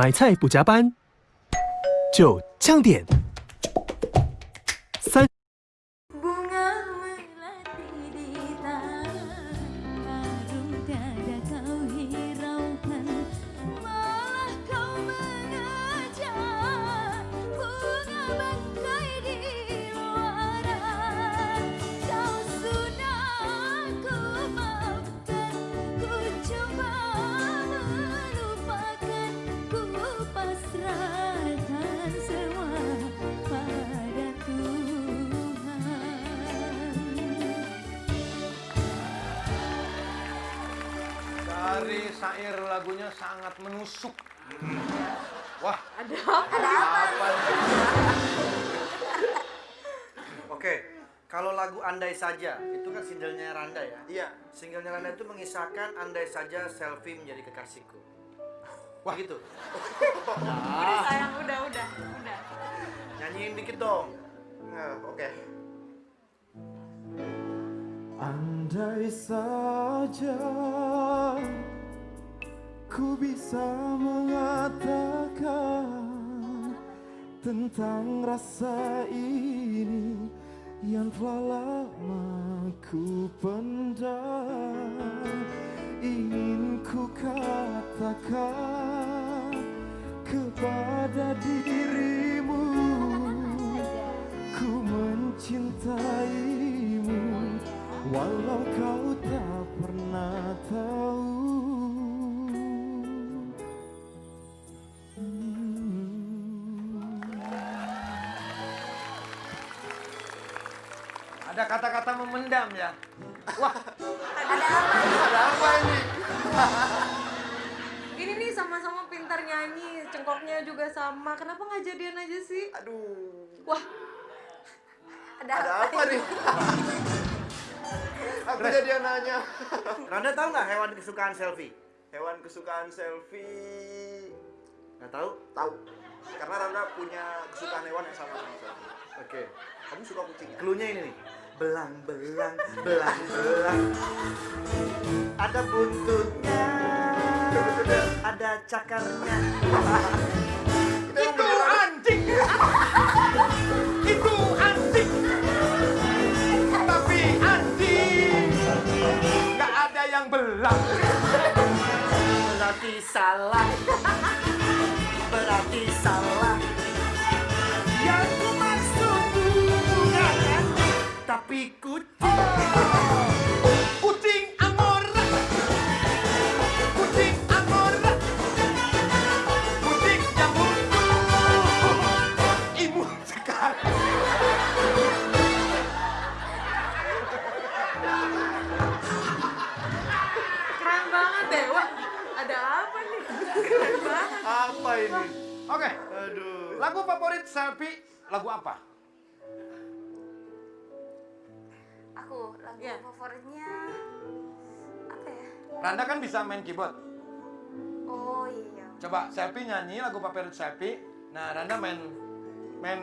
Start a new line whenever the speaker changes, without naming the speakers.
买菜不加班，就降点。
Dari syair lagunya sangat menusuk. Wah,
Ada apa?
apa nih?
Oke, kalau lagu Andai Saja, itu kan singlenya Randa ya?
Iya.
Singlenya Randa itu mengisahkan andai saja selfie menjadi kekasihku. Wah gitu.
Udah sayang, udah, udah, udah.
Nyanyiin dikit dong.
Nah, oke.
Andai saja ku bisa mengatakan tentang rasa ini yang telah lama ku pendam. Ingin ku katakan kepada dirimu
Ada kata-kata memendam ya. Wah,
Ada apa ini?
Ini nih sama-sama pintar nyanyi, cengkoknya juga sama. Kenapa nggak jadian aja sih?
Aduh.
Wah,
Ada,
Ada apa nih? Aku jadi nanya.
Randa tahu nggak hewan kesukaan selfie?
Hewan kesukaan selfie.
Nggak tahu?
Tahu. Karena Randa punya kesukaan hewan yang sama sama saya.
Oke.
Kamu suka kucing ya?
Cluenya ini nih. Belang, belang, belang, belang. Ada buntutnya, ada cakarnya.
itu anjing. itu anjing. Tapi anjing nggak ada yang belang.
Berarti salah. Berarti salah. Tapi kucing.
Kucing angora. Kucing angora. Kucing yang butuh imun sekali.
keren banget deh. Wah, ada apa nih? Keren banget.
Apa ini? Oke,
Aduh.
lagu favorit Selfie lagu apa?
Aku lagu
Iya.
favoritnya apa ya?
Randa kan bisa main keyboard.
Oh iya.
Coba Selfie nyanyi lagu favorit Selfie. Nah, Randa main main